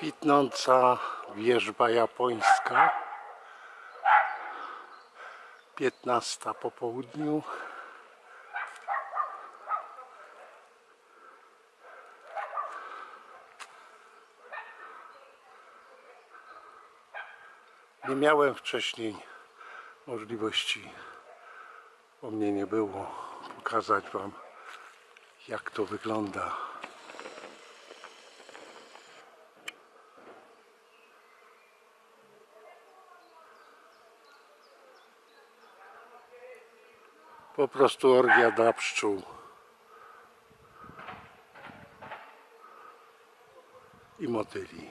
Kwitnąca wierzba japońska. 15 po południu. Nie miałem wcześniej możliwości, bo mnie nie było, pokazać Wam jak to wygląda. Po prostu orgia dla pszczół. I motyli.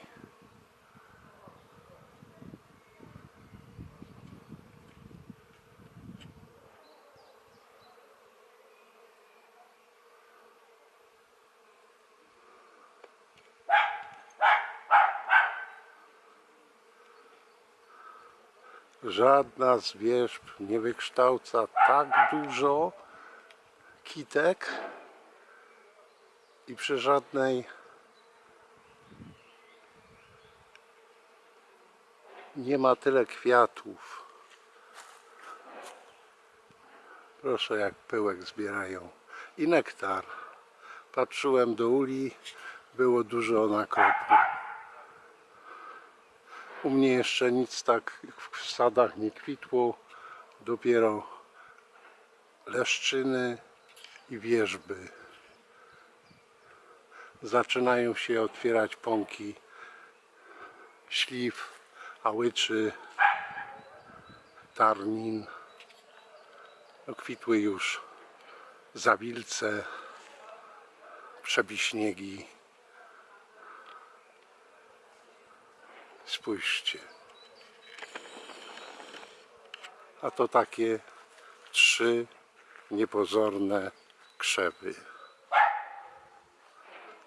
Żadna z wierzb nie wykształca tak dużo kitek i przy żadnej nie ma tyle kwiatów. Proszę jak pyłek zbierają. I nektar. Patrzyłem do uli, było dużo nakropu. U mnie jeszcze nic tak w sadach nie kwitło, dopiero leszczyny i wierzby. Zaczynają się otwierać pąki śliw, ałyczy, tarnin. No, kwitły już zawilce, przebiśniegi. Spójrzcie. A to takie trzy niepozorne krzewy.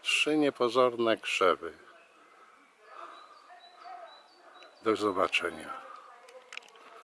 Trzy niepozorne krzewy. Do zobaczenia.